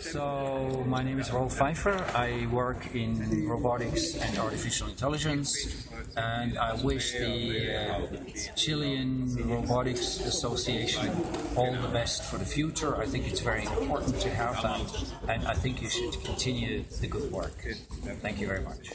So my name is Rolf Pfeiffer. I work in robotics and artificial intelligence, and I wish the uh, Chilean Robotics Association all the best for the future. I think it's very important to have that, and I think you should continue the good work. Thank you very much.